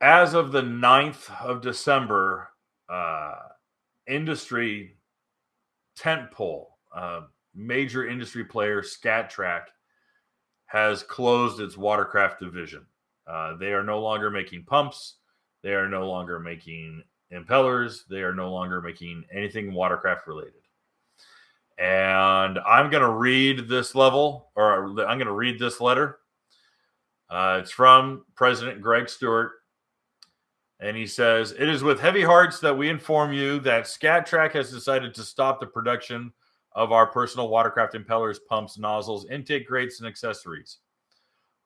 as of the 9th of December, uh, industry tentpole, uh, major industry player Skat-Trak has closed its watercraft division. Uh, they are no longer making pumps. They are no longer making impellers. They are no longer making anything watercraft related. And I'm going to read this level, or I'm going to read this letter. Uh, it's from President Greg Stewart. And he says, It is with heavy hearts that we inform you that Skat-Trak has decided to stop the production of our personal watercraft impellers, pumps, nozzles, intake grates, and accessories.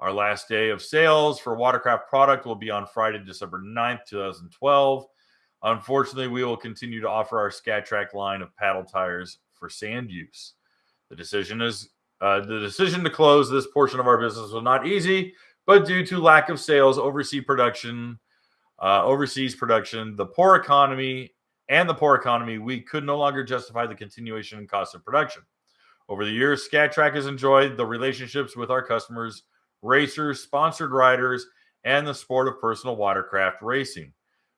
Our last day of sales for watercraft product will be on Friday, December 9th, 2012. Unfortunately, we will continue to offer our Skat-Trak line of paddle tires for sand use. The decision is uh, the decision to close this portion of our business was not easy, but due to lack of sales, overseas production, uh, overseas production, the poor economy, and the poor economy, we could no longer justify the continuation and cost of production. Over the years, Skat-Trak has enjoyed the relationships with our customers, racers, sponsored riders, and the sport of personal watercraft racing.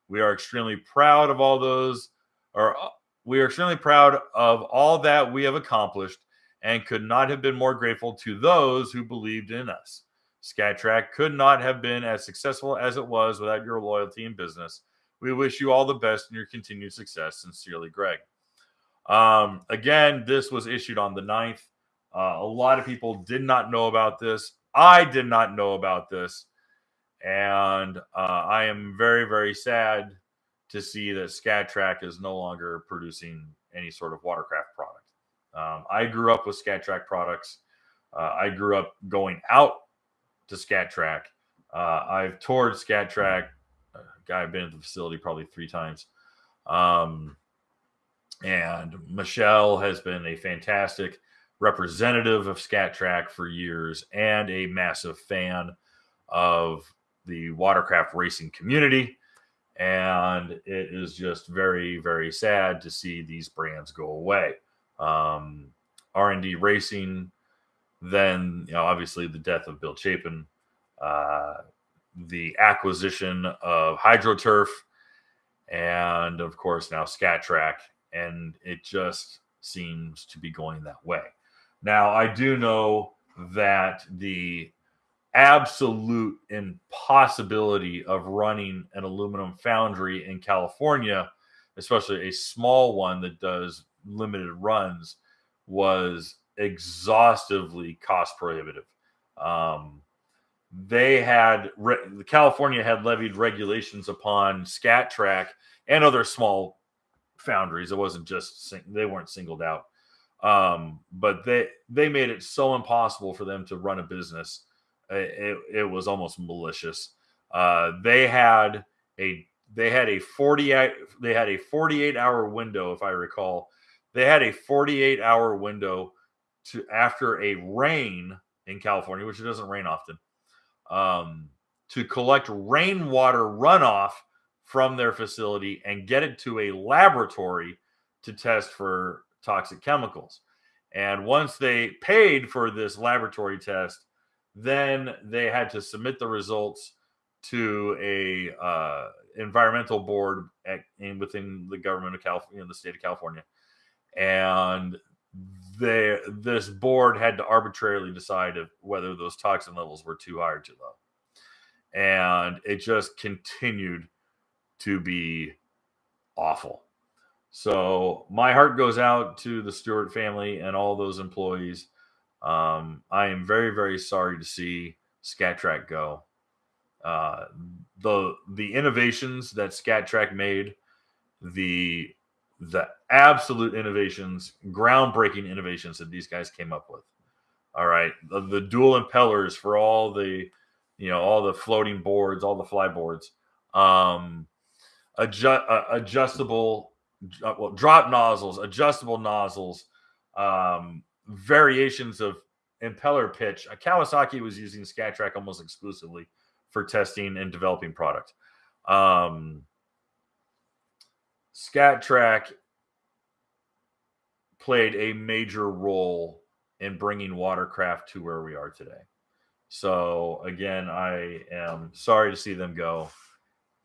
We are extremely proud of all those, or uh, we are extremely proud of all that we have accomplished and could not have been more grateful to those who believed in us. Skat could not have been as successful as it was without your loyalty and business. We wish you all the best in your continued success. Sincerely, Greg. Um, again, this was issued on the 9th. Uh, a lot of people did not know about this. I did not know about this. And uh, I am very, very sad to see that Skat-Trak is no longer producing any sort of watercraft product. Um, I grew up with Skat-Trak products. Uh, I grew up going out to Skat-Trak. Uh, I've toured Skat-Trak guy I've been at the facility probably three times. Um, and Michelle has been a fantastic representative of Skat-Trak for years and a massive fan of the watercraft racing community. And it is just very, very sad to see these brands go away. Um, R&D Racing, then you know, obviously the death of Bill Chapin, uh, the acquisition of HydroTurf and, of course, now Skat-Trak. And it just seems to be going that way. Now, I do know that the absolute impossibility of running an aluminum foundry in California, especially a small one that does limited runs, was exhaustively cost prohibitive. Um, they had California had levied regulations upon Skat-Trak and other small foundries. It wasn't just they weren't singled out, um, but they they made it so impossible for them to run a business. It, it, it was almost malicious. Uh, they had a they had a 48 they had a 48 hour window if i recall they had a 48 hour window to after a rain in california which it doesn't rain often um, to collect rainwater runoff from their facility and get it to a laboratory to test for toxic chemicals. And once they paid for this laboratory test, then they had to submit the results to a uh, environmental board at, in, within the government of California, the state of California, and they this board had to arbitrarily decide if, whether those toxin levels were too high or too low. And it just continued to be awful. So my heart goes out to the Stewart family and all those employees. Um, I am very, very sorry to see Skat-Trak go. Uh, the the innovations that Skat-Trak made, the the absolute innovations, groundbreaking innovations that these guys came up with. All right, the, the dual impellers for all the, you know, all the floating boards, all the fly boards, um, adjust, uh, adjustable, uh, well, drop nozzles, adjustable nozzles, um, variations of impeller pitch. Uh, Kawasaki was using Skat-Trak almost exclusively for testing and developing product. Um, Skat-Trak played a major role in bringing watercraft to where we are today. So again, I am sorry to see them go,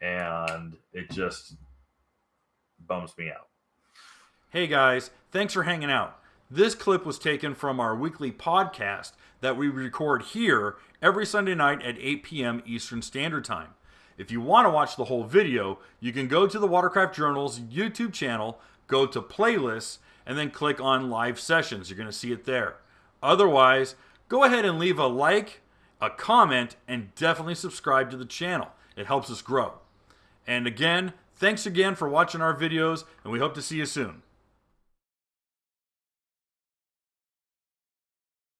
and it just bums me out. Hey guys, thanks for hanging out. This clip was taken from our weekly podcast that we record here every Sunday night at 8 p.m. Eastern Standard Time. If you want to watch the whole video, you can go to the Watercraft Journal's YouTube channel, go to playlists, and then click on live sessions. You're going to see it there. Otherwise, go ahead and leave a like, a comment, and definitely subscribe to the channel. It helps us grow. And again, thanks again for watching our videos, and we hope to see you soon.